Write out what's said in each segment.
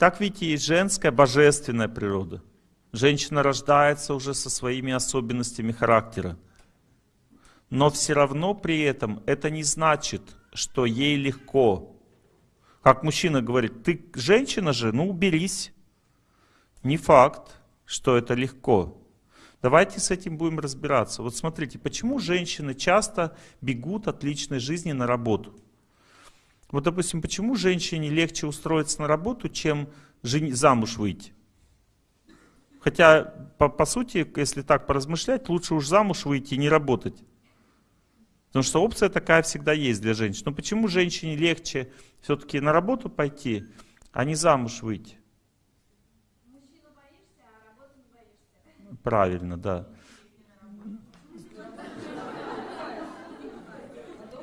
Итак, видите, есть женская божественная природа. Женщина рождается уже со своими особенностями характера. Но все равно при этом это не значит, что ей легко. Как мужчина говорит, ты женщина же, ну уберись. Не факт, что это легко. Давайте с этим будем разбираться. Вот смотрите, почему женщины часто бегут от личной жизни на работу? Вот, допустим, почему женщине легче устроиться на работу, чем замуж выйти? Хотя, по, по сути, если так поразмышлять, лучше уж замуж выйти и не работать. Потому что опция такая всегда есть для женщин. Но почему женщине легче все-таки на работу пойти, а не замуж выйти? Правильно, да.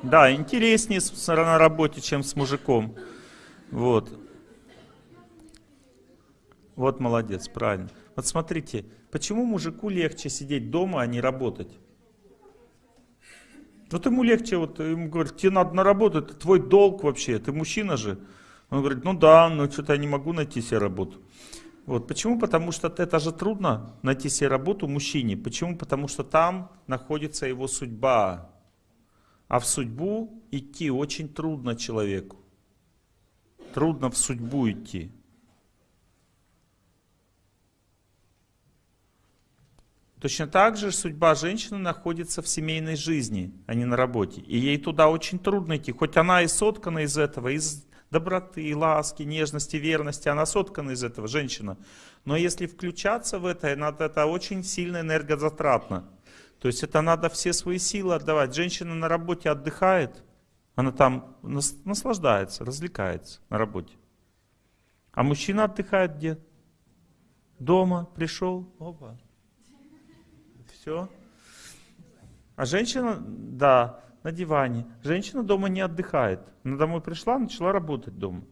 Да, интереснее на работе, чем с мужиком. Вот. Вот молодец, правильно. Вот смотрите, почему мужику легче сидеть дома, а не работать? Вот ему легче, вот ему говорят, тебе надо на работу, это твой долг вообще, ты мужчина же. Он говорит, ну да, но что-то я не могу найти себе работу. Вот. Почему? Потому что это же трудно найти себе работу мужчине. Почему? Потому что там находится его судьба. А в судьбу идти очень трудно человеку. Трудно в судьбу идти. Точно так же судьба женщины находится в семейной жизни, а не на работе. И ей туда очень трудно идти. Хоть она и соткана из этого, из доброты, ласки, нежности, верности. Она соткана из этого, женщина. Но если включаться в это, это очень сильно энергозатратно. То есть это надо все свои силы отдавать. Женщина на работе отдыхает, она там наслаждается, развлекается на работе. А мужчина отдыхает где? Дома пришел, опа, все. А женщина, да, на диване. Женщина дома не отдыхает. Она домой пришла, начала работать дома.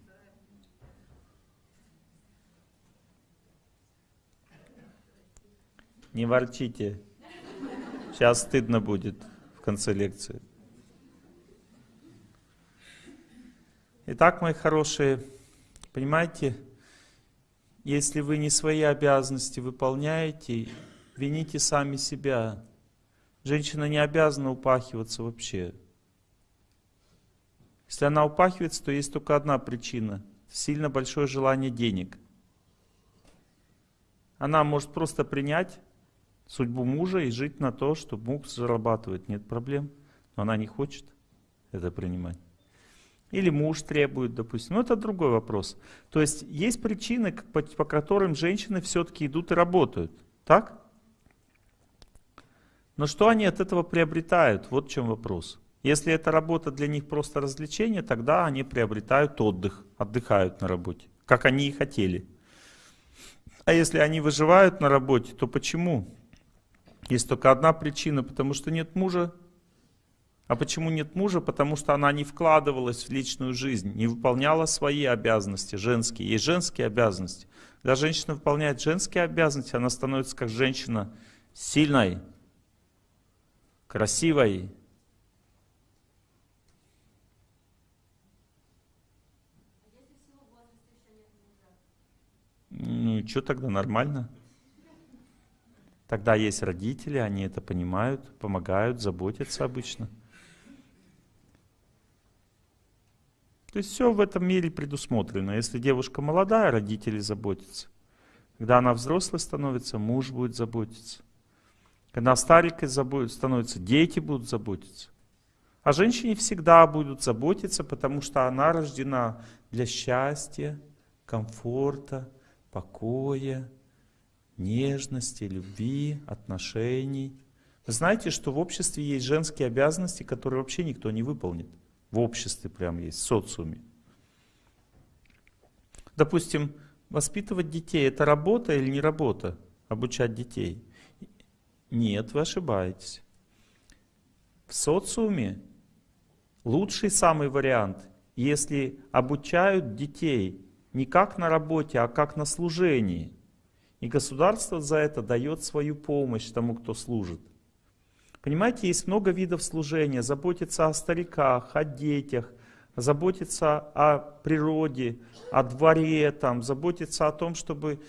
Не ворчите. Сейчас стыдно будет в конце лекции. Итак, мои хорошие, понимаете, если вы не свои обязанности выполняете, вините сами себя. Женщина не обязана упахиваться вообще. Если она упахивается, то есть только одна причина. Сильно большое желание денег. Она может просто принять судьбу мужа и жить на то, что муж зарабатывает. Нет проблем. Но она не хочет это принимать. Или муж требует, допустим. Но это другой вопрос. То есть есть причины, по, по которым женщины все-таки идут и работают. Так? Но что они от этого приобретают? Вот в чем вопрос. Если эта работа для них просто развлечение, тогда они приобретают отдых, отдыхают на работе, как они и хотели. А если они выживают на работе, то почему? Есть только одна причина, потому что нет мужа. А почему нет мужа? Потому что она не вкладывалась в личную жизнь, не выполняла свои обязанности женские. Есть женские обязанности. Когда женщина выполняет женские обязанности, она становится как женщина сильной, красивой. Ну и что тогда, нормально? Тогда есть родители, они это понимают, помогают, заботятся обычно. То есть все в этом мире предусмотрено. Если девушка молодая, родители заботятся. Когда она взрослой становится, муж будет заботиться. Когда старикой становится, дети будут заботиться. А женщине всегда будут заботиться, потому что она рождена для счастья, комфорта, покоя, нежности, любви, отношений. Вы знаете, что в обществе есть женские обязанности, которые вообще никто не выполнит. В обществе прям есть, в социуме. Допустим, воспитывать детей – это работа или не работа? Обучать детей – нет, вы ошибаетесь. В социуме лучший самый вариант, если обучают детей не как на работе, а как на служении. И государство за это дает свою помощь тому, кто служит. Понимаете, есть много видов служения. Заботиться о стариках, о детях, заботиться о природе, о дворе, там, заботиться о том, чтобы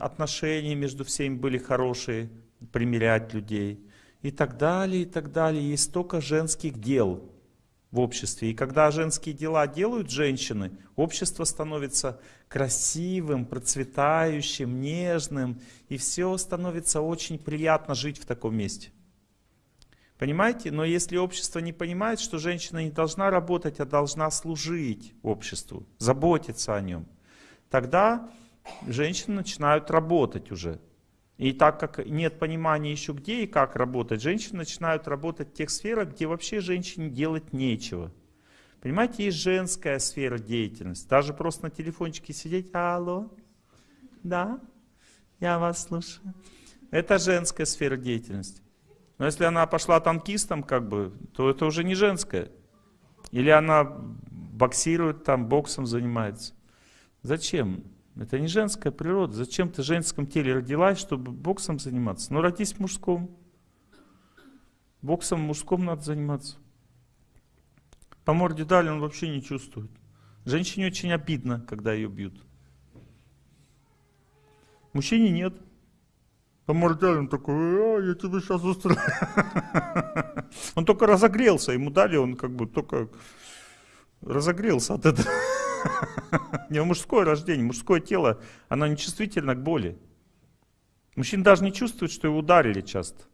отношения между всеми были хорошие, примирять людей и так далее, и так далее. Есть столько женских дел в обществе. И когда женские дела делают женщины, общество становится красивым, процветающим, нежным, и все становится очень приятно жить в таком месте. Понимаете? Но если общество не понимает, что женщина не должна работать, а должна служить обществу, заботиться о нем, тогда женщины начинают работать уже. И так как нет понимания еще где и как работать, женщины начинают работать в тех сферах, где вообще женщине делать нечего. Понимаете, есть женская сфера деятельности. Даже просто на телефончике сидеть, алло, да, я вас слушаю. Это женская сфера деятельности. Но если она пошла танкистом, как бы, то это уже не женская. Или она боксирует там, боксом занимается. Зачем? Это не женская природа. Зачем ты в женском теле родилась, чтобы боксом заниматься? Ну, родись в мужском. Боксом в мужском надо заниматься. По морде дали, он вообще не чувствует. Женщине очень обидно, когда ее бьют. Мужчине нет. По морде дали, он такой, а, я тебе сейчас устрою. Он только разогрелся, ему дали, он как бы только разогрелся от этого. У него мужское рождение, мужское тело, оно не чувствительно к боли. Мужчина даже не чувствует, что его ударили часто.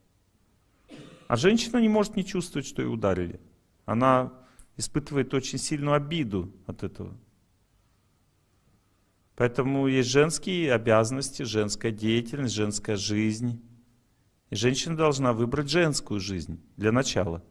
А женщина не может не чувствовать, что ее ударили. Она испытывает очень сильную обиду от этого. Поэтому есть женские обязанности, женская деятельность, женская жизнь. И женщина должна выбрать женскую жизнь для начала.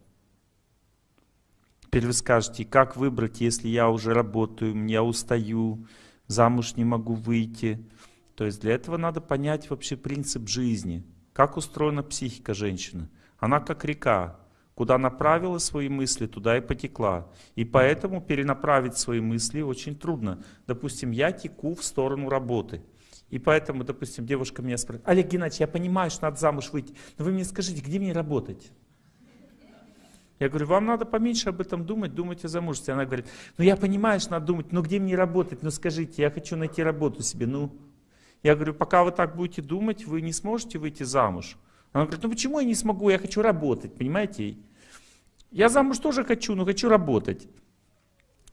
Теперь вы скажете, как выбрать, если я уже работаю, я устаю, замуж не могу выйти. То есть для этого надо понять вообще принцип жизни. Как устроена психика женщины. Она как река. Куда направила свои мысли, туда и потекла. И поэтому перенаправить свои мысли очень трудно. Допустим, я теку в сторону работы. И поэтому, допустим, девушка меня спрашивает, Олег Геннадьевич, я понимаю, что надо замуж выйти, но вы мне скажите, где мне работать? Я говорю, вам надо поменьше об этом думать, думать о замужестве. Она говорит, ну я понимаю, что надо думать, но где мне работать? Ну скажите, я хочу найти работу себе, ну. Я говорю, пока вы так будете думать, вы не сможете выйти замуж. Она говорит, ну почему я не смогу, я хочу работать, понимаете? Я замуж тоже хочу, но хочу работать.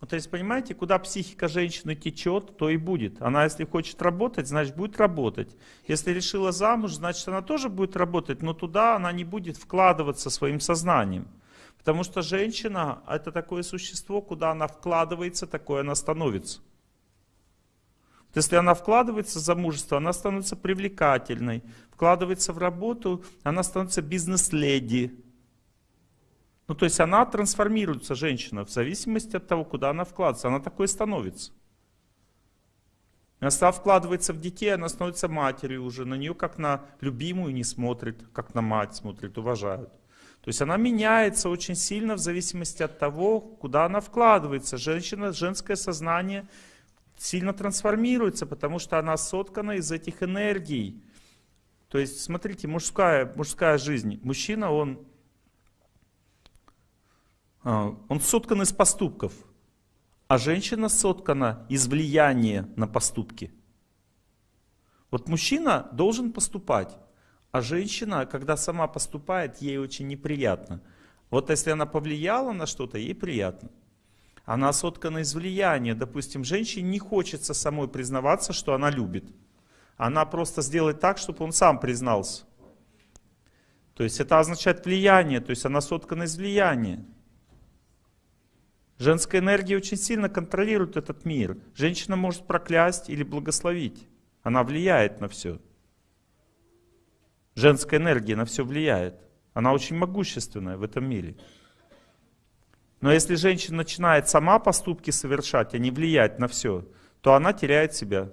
то есть, понимаете, куда психика женщины течет, то и будет. Она, если хочет работать, значит, будет работать. Если решила замуж, значит, она тоже будет работать, но туда она не будет вкладываться своим сознанием. Потому что женщина – это такое существо, куда она вкладывается, такое она становится. Если она вкладывается в замужество, она становится привлекательной. Вкладывается в работу, она становится бизнес-леди. Ну, то есть она трансформируется, женщина, в зависимости от того, куда она вкладывается. Она такой становится. Она вкладывается в детей, она становится матерью уже. На нее как на любимую не смотрит, как на мать смотрит, уважают. То есть она меняется очень сильно в зависимости от того, куда она вкладывается. Женщина, женское сознание сильно трансформируется, потому что она соткана из этих энергий. То есть, смотрите, мужская, мужская жизнь. Мужчина, он, а, он соткан из поступков, а женщина соткана из влияния на поступки. Вот мужчина должен поступать. А женщина, когда сама поступает, ей очень неприятно. Вот если она повлияла на что-то, ей приятно. Она соткана из влияния. Допустим, женщине не хочется самой признаваться, что она любит. Она просто сделает так, чтобы он сам признался. То есть это означает влияние, то есть она соткана из влияния. Женская энергия очень сильно контролирует этот мир. Женщина может проклясть или благословить. Она влияет на все. Женская энергия на все влияет. Она очень могущественная в этом мире. Но если женщина начинает сама поступки совершать, а не влиять на все, то она теряет себя.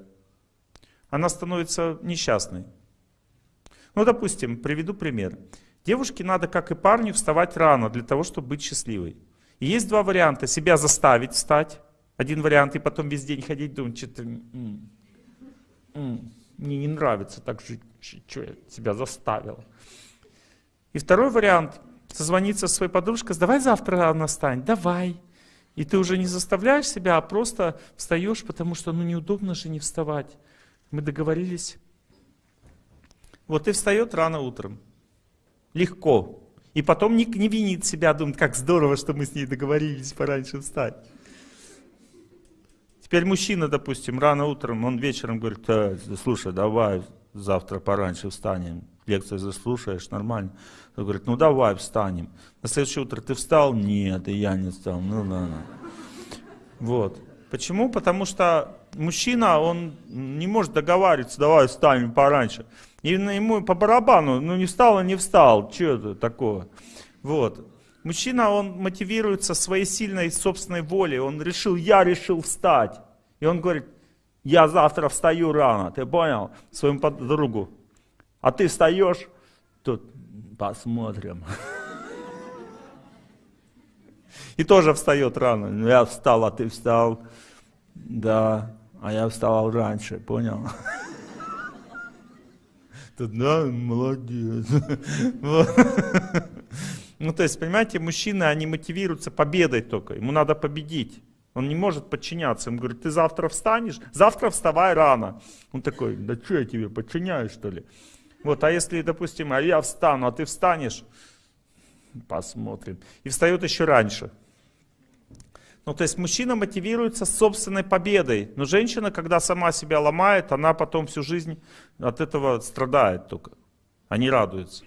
Она становится несчастной. Ну, допустим, приведу пример. Девушке надо, как и парню, вставать рано для того, чтобы быть счастливой. И есть два варианта. Себя заставить встать. Один вариант, и потом весь день ходить, думать, что-то мне не нравится так жить, что я тебя заставил. И второй вариант, созвониться со своей подружкой, давай завтра рано встань, давай. И ты уже не заставляешь себя, а просто встаешь, потому что ну неудобно же не вставать. Мы договорились. Вот и встает рано утром. Легко. И потом не, не винит себя, думает, как здорово, что мы с ней договорились пораньше встать. Теперь мужчина, допустим, рано утром, он вечером говорит, э, слушай, давай завтра пораньше встанем, лекцию заслушаешь, нормально. Он говорит, ну давай встанем. На следующее утро ты встал? Нет, и я не встал. Ну ладно. Вот. Почему? Потому что мужчина, он не может договариваться, давай встанем пораньше. И ему по барабану, ну не встал, а не встал, что это такое? Вот. Мужчина, он мотивируется своей сильной собственной волей, он решил, я решил встать. И он говорит, я завтра встаю рано, ты понял, своему подругу. А ты встаешь, тут посмотрим. И тоже встает рано. «Ну, я встал, а ты встал. Да, а я вставал раньше, понял? Тут, да, молодец. Ну, то есть, понимаете, мужчины, они мотивируются победой только. Ему надо победить. Он не может подчиняться. Ему говорит, ты завтра встанешь? Завтра вставай рано. Он такой, да что я тебе подчиняюсь, что ли? Вот, а если, допустим, а я встану, а ты встанешь? Посмотрим. И встает еще раньше. Ну, то есть мужчина мотивируется собственной победой. Но женщина, когда сама себя ломает, она потом всю жизнь от этого страдает только, а не радуется.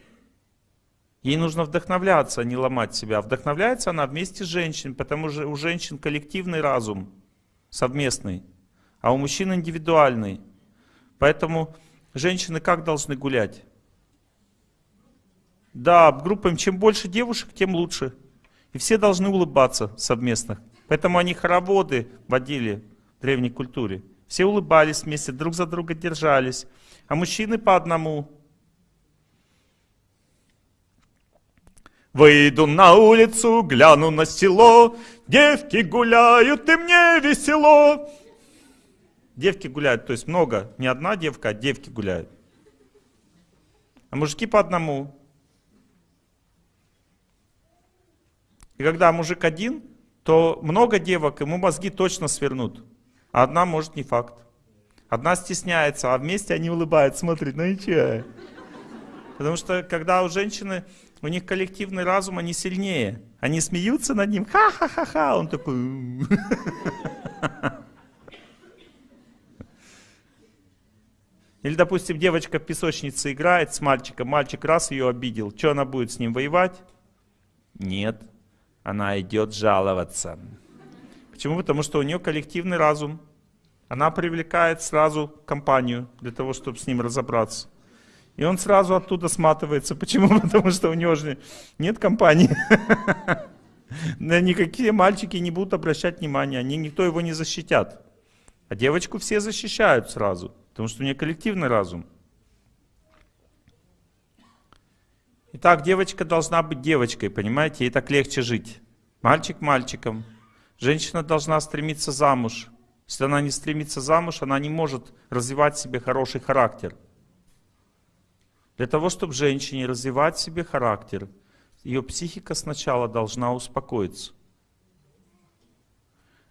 Ей нужно вдохновляться, а не ломать себя. Вдохновляется она вместе с женщиной, потому что у женщин коллективный разум, совместный, а у мужчин индивидуальный. Поэтому женщины как должны гулять? Да, группам чем больше девушек, тем лучше. И все должны улыбаться совместно. Поэтому они хороводы водили в древней культуре. Все улыбались вместе, друг за друга держались. А мужчины по одному. Выйду на улицу, гляну на село, девки гуляют, и мне весело. Девки гуляют, то есть много, не одна девка, а девки гуляют. А мужики по одному. И когда мужик один, то много девок, ему мозги точно свернут. А одна может не факт. Одна стесняется, а вместе они улыбаются, смотрят, ну и че? Потому что когда у женщины, у них коллективный разум, они сильнее. Они смеются над ним, ха-ха-ха-ха, он такой... Или, допустим, девочка в песочнице играет с мальчиком, мальчик раз ее обидел, что она будет с ним воевать? Нет она идет жаловаться. Почему? Потому что у нее коллективный разум. Она привлекает сразу компанию для того, чтобы с ним разобраться. И он сразу оттуда сматывается. Почему? Потому что у него же нет компании. Никакие мальчики не будут обращать внимания, они, никто его не защитят. А девочку все защищают сразу, потому что у нее коллективный разум. Итак, девочка должна быть девочкой, понимаете, ей так легче жить. Мальчик мальчиком. Женщина должна стремиться замуж. Если она не стремится замуж, она не может развивать в себе хороший характер. Для того, чтобы женщине развивать в себе характер, ее психика сначала должна успокоиться.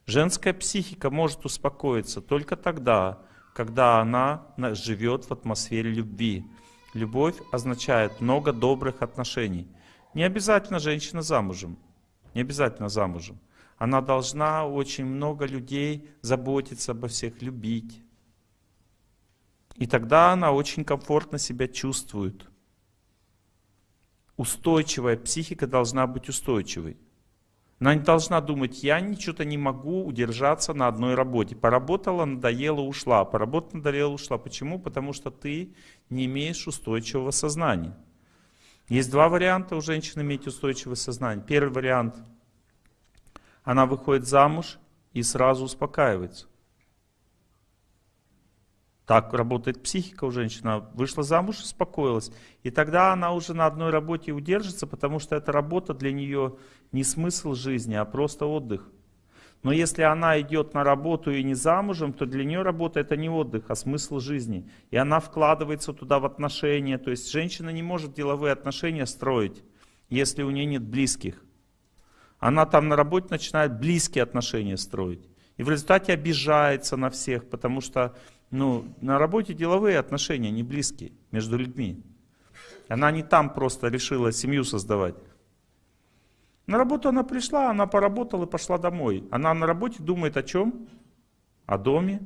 Женская психика может успокоиться только тогда, когда она живет в атмосфере любви. Любовь означает много добрых отношений. Не обязательно женщина замужем. Не обязательно замужем. Она должна очень много людей заботиться обо всех, любить. И тогда она очень комфортно себя чувствует. Устойчивая психика должна быть устойчивой. Она не должна думать, я ничего-то не могу удержаться на одной работе. Поработала, надоела, ушла. Поработала, надоела, ушла. Почему? Потому что ты не имеешь устойчивого сознания. Есть два варианта у женщин иметь устойчивое сознание. Первый вариант. Она выходит замуж и сразу успокаивается. Так работает психика у женщины. Вышла замуж, успокоилась. И тогда она уже на одной работе удержится, потому что эта работа для нее не смысл жизни, а просто отдых. Но если она идет на работу и не замужем, то для нее работа это не отдых, а смысл жизни. И она вкладывается туда в отношения. То есть женщина не может деловые отношения строить, если у нее нет близких. Она там на работе начинает близкие отношения строить. И в результате обижается на всех, потому что ну, на работе деловые отношения, не близкие между людьми. Она не там просто решила семью создавать. На работу она пришла, она поработала и пошла домой. Она на работе думает о чем? О доме.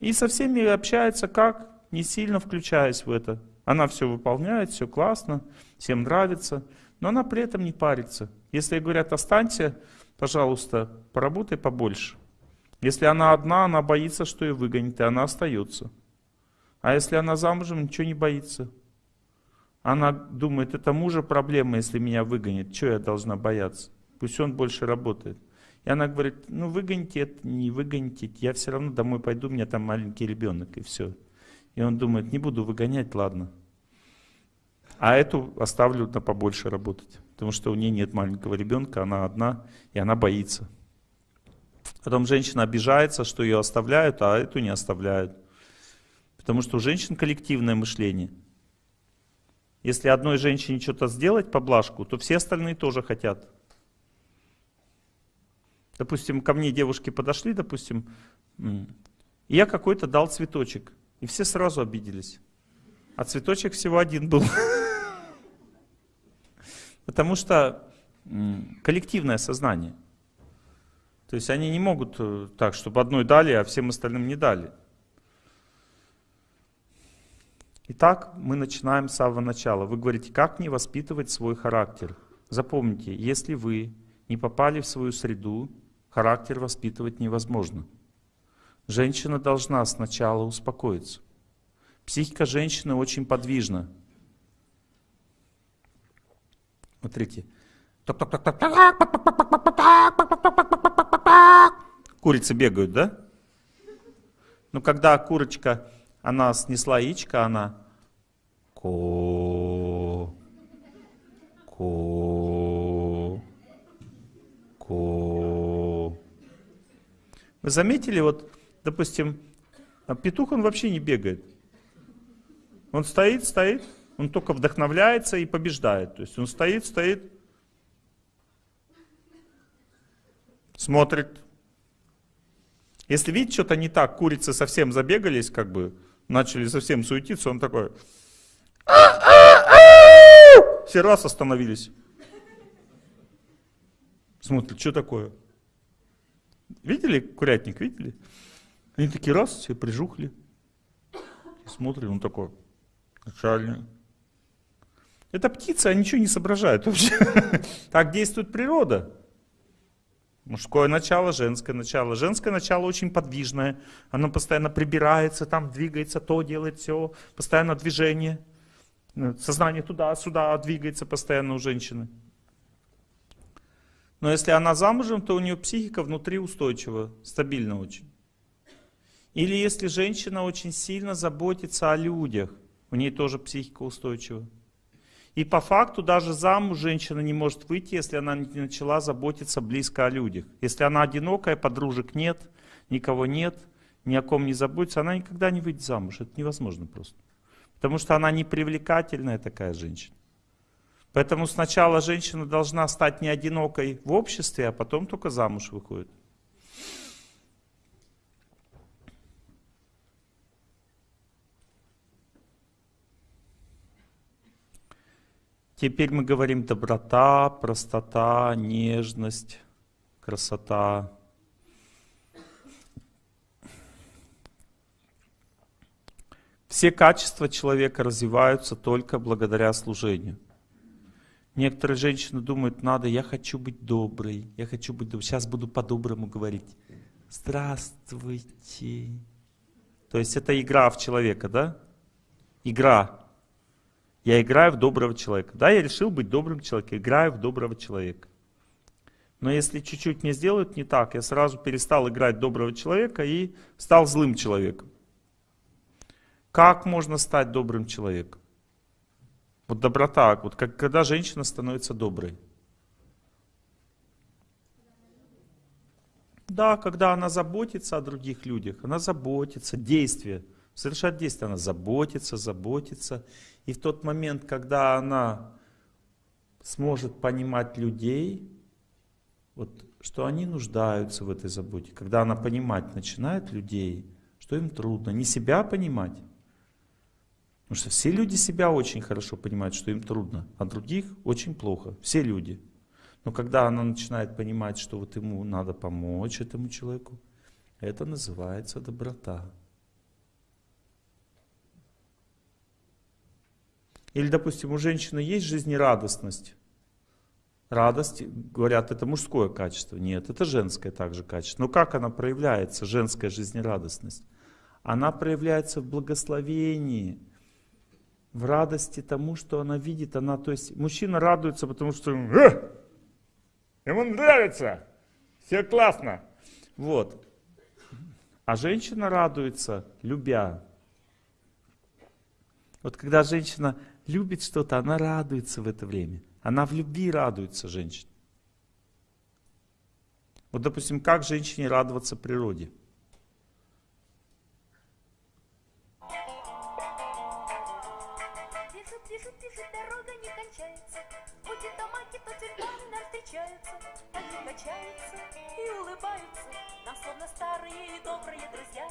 И со всеми общается как? Не сильно включаясь в это. Она все выполняет, все классно, всем нравится, но она при этом не парится. Если ей говорят, останься, пожалуйста, поработай побольше. Если она одна, она боится, что ее выгонят, и она остается. А если она замужем, ничего не боится. Она думает, это мужа проблема, если меня выгонят. Чего я должна бояться? Пусть он больше работает. И она говорит, ну выгоните это, не выгоните, я все равно домой пойду, у меня там маленький ребенок, и все. И он думает, не буду выгонять, ладно. А эту оставлю на побольше работать, потому что у нее нет маленького ребенка, она одна, и она боится. Потом женщина обижается, что ее оставляют, а эту не оставляют. Потому что у женщин коллективное мышление – если одной женщине что-то сделать поблажку, то все остальные тоже хотят. Допустим, ко мне девушки подошли, допустим, и я какой-то дал цветочек. И все сразу обиделись. А цветочек всего один был. Потому что коллективное сознание. То есть они не могут э, так, чтобы одной дали, а всем остальным не дали. Итак, мы начинаем с самого начала. Вы говорите, как мне воспитывать свой характер? Запомните, если вы не попали в свою среду, характер воспитывать невозможно. Женщина должна сначала успокоиться. Психика женщины очень подвижна. Смотрите. Курицы бегают, да? Но когда курочка она снесла яичко, она ко, ко, ко. Вы заметили, вот, допустим, а петух, он вообще не бегает. Он стоит, стоит, он только вдохновляется и побеждает. То есть он стоит, стоит, смотрит. Если видит что-то не так, курицы совсем забегались, как бы, начали совсем суетиться, он такой... Все раз остановились. Смотрят, что такое? Видели курятник, видели? Они такие раз, все прижухли. Смотрят, он такой, начальник. Это птица, они ничего не соображают вообще. Так действует природа. Мужское начало, женское начало. Женское начало очень подвижное. Оно постоянно прибирается, там двигается, то делает, все. Постоянно движение. Сознание туда-сюда двигается постоянно у женщины. Но если она замужем, то у нее психика внутри устойчива, стабильна очень. Или если женщина очень сильно заботится о людях, у нее тоже психика устойчива. И по факту даже замуж женщина не может выйти, если она не начала заботиться близко о людях. Если она одинокая, подружек нет, никого нет, ни о ком не заботится, она никогда не выйдет замуж. Это невозможно просто. Потому что она не привлекательная такая женщина. Поэтому сначала женщина должна стать не одинокой в обществе, а потом только замуж выходит. Теперь мы говорим доброта, простота, нежность, красота. Все качества человека развиваются только благодаря служению. Некоторые женщины думают, надо, я хочу быть доброй, я хочу быть доброй. Сейчас буду по-доброму говорить. Здравствуйте. То есть это игра в человека, да? Игра. Я играю в доброго человека. Да, я решил быть добрым человеком, играю в доброго человека. Но если чуть-чуть мне сделают не так, я сразу перестал играть доброго человека и стал злым человеком. Как можно стать добрым человеком? Вот доброта, вот как, когда женщина становится доброй. Да, когда она заботится о других людях, она заботится, действие, совершает действие, она заботится, заботится. И в тот момент, когда она сможет понимать людей, вот, что они нуждаются в этой заботе. Когда она понимать начинает людей, что им трудно, не себя понимать. Потому что все люди себя очень хорошо понимают, что им трудно, а других очень плохо. Все люди. Но когда она начинает понимать, что вот ему надо помочь этому человеку, это называется доброта. Или, допустим, у женщины есть жизнерадостность. Радость, говорят, это мужское качество. Нет, это женское также качество. Но как она проявляется, женская жизнерадостность? Она проявляется в благословении, в радости тому, что она видит. Она, то есть мужчина радуется, потому что э, ему нравится, все классно. Вот. А женщина радуется, любя. Вот когда женщина любит что-то, она радуется в это время. Она в любви радуется женщине. Вот, допустим, как женщине радоваться природе? Словно старые добрые друзья.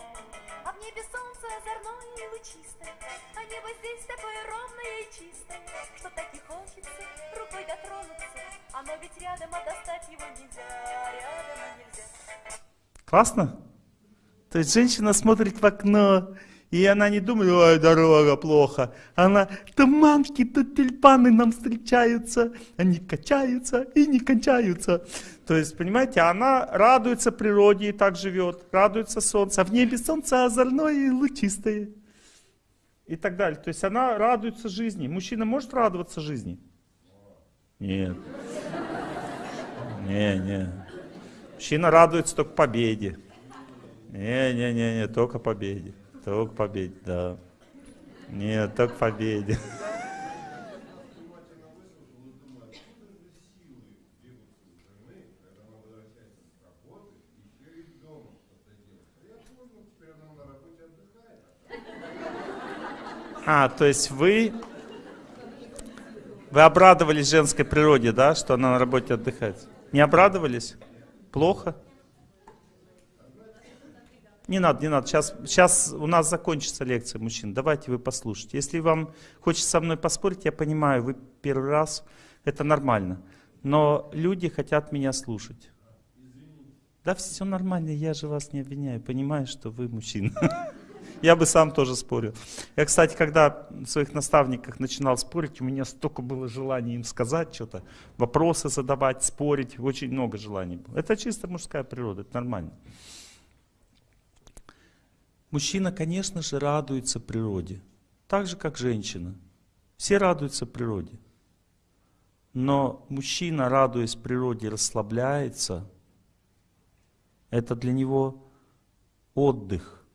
А в небе солнце озорное и лучистое. А небо здесь такое ровное и чистое, что так и хочется рукой дотронуться. Оно ведь рядом, а достать его нельзя. Рядом нельзя. Классно? То есть женщина смотрит в окно, и она не думает, ой, дорога плохо. Она, то манки, то тюльпаны нам встречаются, они качаются и не кончаются. То есть, понимаете, она радуется природе и так живет, радуется солнцу, а в небе солнце озорное и лучистое. И так далее. То есть она радуется жизни. Мужчина может радоваться жизни? Нет. Не, не. Мужчина радуется только победе. Не-не-не, только победе. Только победе, да. Нет, только победе. А, то есть вы, вы обрадовались женской природе, да, что она на работе отдыхает? Не обрадовались? Плохо? Не надо, не надо. Сейчас, сейчас у нас закончится лекция мужчин. Давайте вы послушайте. Если вам хочется со мной поспорить, я понимаю, вы первый раз, это нормально. Но люди хотят меня слушать. Да, все нормально, я же вас не обвиняю. Понимаю, что вы мужчина. Я бы сам тоже спорил. Я, кстати, когда в своих наставниках начинал спорить, у меня столько было желаний им сказать что-то, вопросы задавать, спорить, очень много желаний было. Это чисто мужская природа, это нормально. Мужчина, конечно же, радуется природе, так же, как женщина. Все радуются природе. Но мужчина, радуясь природе, расслабляется. Это для него отдых.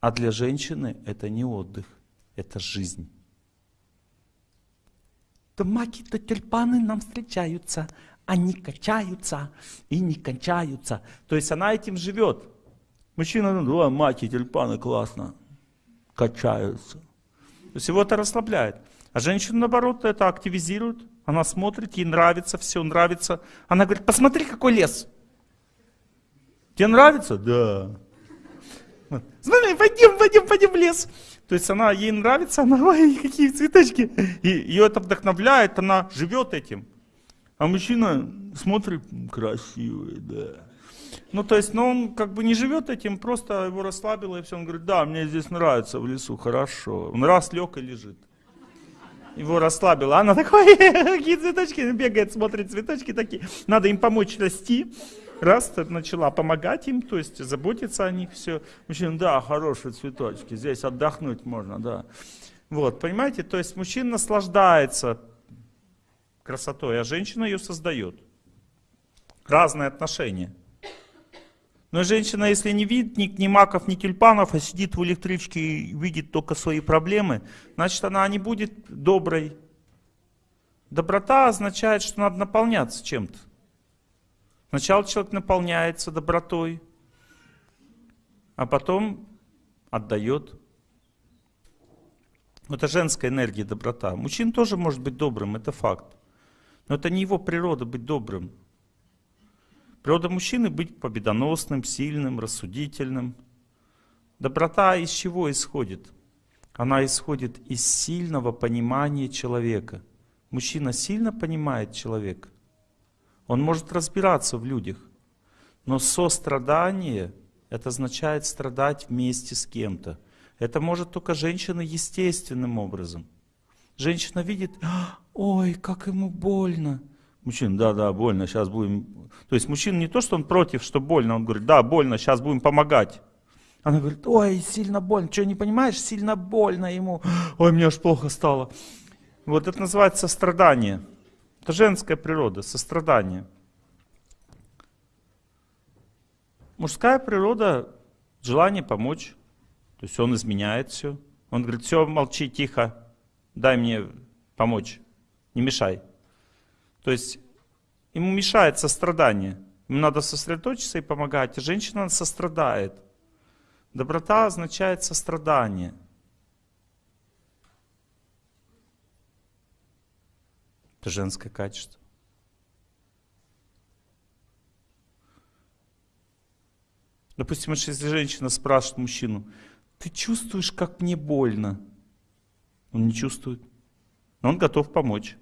А для женщины это не отдых, это жизнь. То маки, то тюльпаны нам встречаются, они качаются и не кончаются. То есть она этим живет. Мужчина, ну, да, маки, тюльпаны, классно, качаются. То есть его это расслабляет. А женщину, наоборот, это активизирует. Она смотрит, ей нравится, все нравится. Она говорит, посмотри, какой лес. Тебе нравится? Да. Смотри, пойдем, пойдем, пойдем в лес. То есть она, ей нравится, она, ой, какие цветочки. И ее это вдохновляет, она живет этим. А мужчина смотрит, красивый, да. Ну, то есть, ну, он как бы не живет этим, просто его расслабило, и все. Он говорит, да, мне здесь нравится в лесу, хорошо. Он раз лег и лежит. Его расслабило. Она такой, какие цветочки, бегает, смотрит цветочки такие. Надо им помочь расти. Раз начала помогать им, то есть заботиться о них, все. Мужчина, да, хорошие цветочки, здесь отдохнуть можно, да. Вот, понимаете, то есть мужчина наслаждается красотой, а женщина ее создает. Разные отношения. Но женщина, если не видит ни, ни маков, ни тюльпанов, а сидит в электричке и видит только свои проблемы, значит она не будет доброй. Доброта означает, что надо наполняться чем-то. Сначала человек наполняется добротой, а потом отдает. Это женская энергия, доброта. Мужчина тоже может быть добрым, это факт. Но это не его природа быть добрым. Природа мужчины быть победоносным, сильным, рассудительным. Доброта из чего исходит? Она исходит из сильного понимания человека. Мужчина сильно понимает человека. Он может разбираться в людях. Но сострадание, это означает страдать вместе с кем-то. Это может только женщина естественным образом. Женщина видит, ой, как ему больно. Мужчина, да, да, больно, сейчас будем... То есть мужчина не то, что он против, что больно, он говорит, да, больно, сейчас будем помогать. Она говорит, ой, сильно больно, что не понимаешь, сильно больно ему, ой, мне аж плохо стало. Вот это называется сострадание. Это женская природа, сострадание. Мужская природа, желание помочь. То есть он изменяет все. Он говорит, все, молчи, тихо, дай мне помочь, не мешай. То есть ему мешает сострадание. Ему надо сосредоточиться и помогать. Женщина сострадает. Доброта означает сострадание. Это женское качество. Допустим, если женщина спрашивает мужчину, ты чувствуешь, как мне больно? Он не чувствует. Но он готов помочь.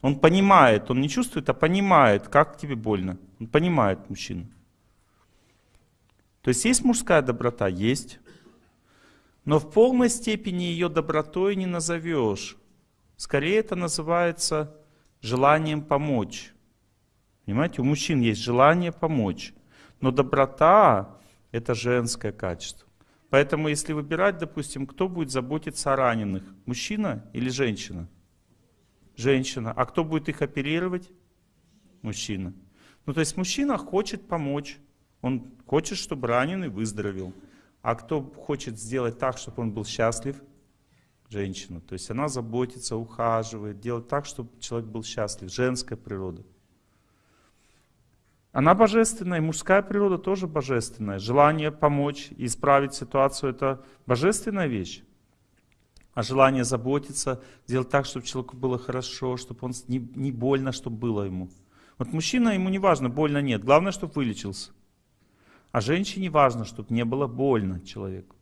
Он понимает, он не чувствует, а понимает, как тебе больно. Он понимает мужчину. То есть есть мужская доброта? Есть. Но в полной степени ее добротой не назовешь. Скорее это называется желанием помочь. Понимаете, у мужчин есть желание помочь. Но доброта – это женское качество. Поэтому если выбирать, допустим, кто будет заботиться о раненых, мужчина или женщина? Женщина. А кто будет их оперировать? Мужчина. Ну то есть мужчина хочет помочь. Он хочет, чтобы раненый выздоровел. А кто хочет сделать так, чтобы он был счастлив? Женщина. То есть она заботится, ухаживает, делает так, чтобы человек был счастлив. Женская природа. Она божественная, и мужская природа тоже божественная. Желание помочь исправить ситуацию – это божественная вещь. А желание заботиться, сделать так, чтобы человеку было хорошо, чтобы он не, не больно, чтобы было ему. Вот мужчина, ему не важно, больно нет, главное, чтобы вылечился. А женщине важно, чтобы не было больно человеку.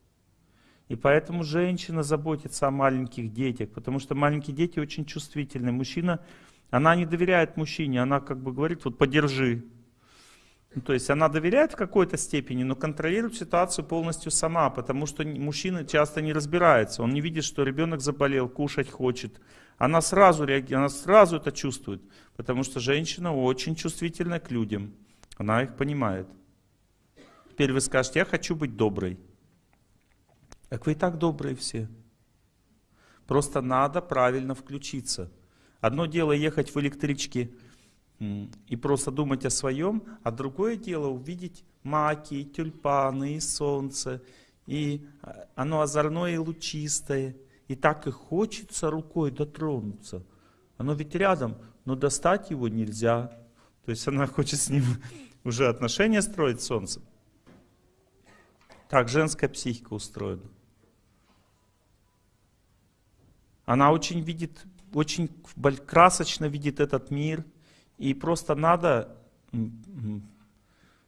И поэтому женщина заботится о маленьких детях, потому что маленькие дети очень чувствительны. Мужчина, она не доверяет мужчине, она как бы говорит, вот подержи, ну, то есть она доверяет в какой-то степени, но контролирует ситуацию полностью сама, потому что мужчина часто не разбирается. Он не видит, что ребенок заболел, кушать хочет. Она сразу реагирует, она сразу это чувствует, потому что женщина очень чувствительна к людям. Она их понимает. Теперь вы скажете, я хочу быть доброй. Так вы и так добрые все. Просто надо правильно включиться. Одно дело ехать в электричке и просто думать о своем, а другое дело увидеть маки, тюльпаны и солнце, и а, оно озорное и лучистое, и так и хочется рукой дотронуться. Оно ведь рядом, но достать его нельзя. То есть она хочет с ним уже отношения строить с солнцем. Так женская психика устроена. Она очень видит, очень красочно видит этот мир – и просто надо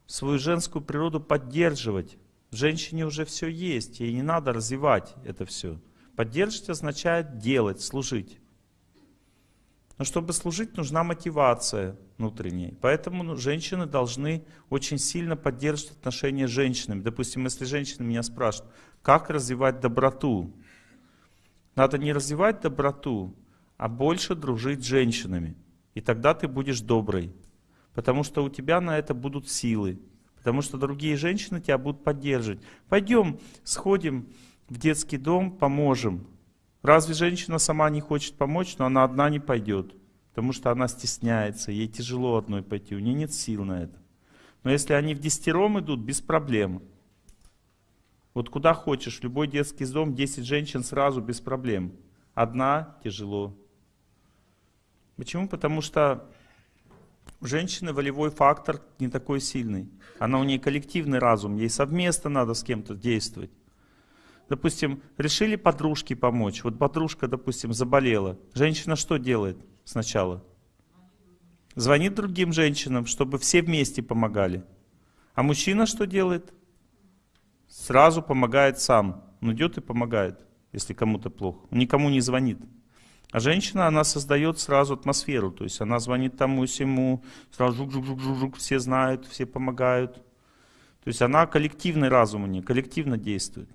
свою женскую природу поддерживать. В женщине уже все есть, ей не надо развивать это все. Поддерживать означает делать, служить. Но чтобы служить, нужна мотивация внутренняя. Поэтому ну, женщины должны очень сильно поддерживать отношения с женщинами. Допустим, если женщина меня спрашивает, как развивать доброту? Надо не развивать доброту, а больше дружить с женщинами. И тогда ты будешь добрый. Потому что у тебя на это будут силы. Потому что другие женщины тебя будут поддерживать. Пойдем, сходим в детский дом, поможем. Разве женщина сама не хочет помочь, но она одна не пойдет. Потому что она стесняется, ей тяжело одной пойти, у нее нет сил на это. Но если они в десятером идут, без проблем. Вот куда хочешь, любой детский дом, 10 женщин сразу без проблем. Одна тяжело. Почему? Потому что у женщины волевой фактор не такой сильный. Она у нее коллективный разум, ей совместно надо с кем-то действовать. Допустим, решили подружке помочь. Вот подружка, допустим, заболела. Женщина что делает сначала? Звонит другим женщинам, чтобы все вместе помогали. А мужчина что делает? Сразу помогает сам. Он идет и помогает, если кому-то плохо. Он никому не звонит. А женщина, она создает сразу атмосферу. То есть она звонит тому всему, сразу жук-жук-жук-жук, все знают, все помогают. То есть она коллективный разум у нее, коллективно действует.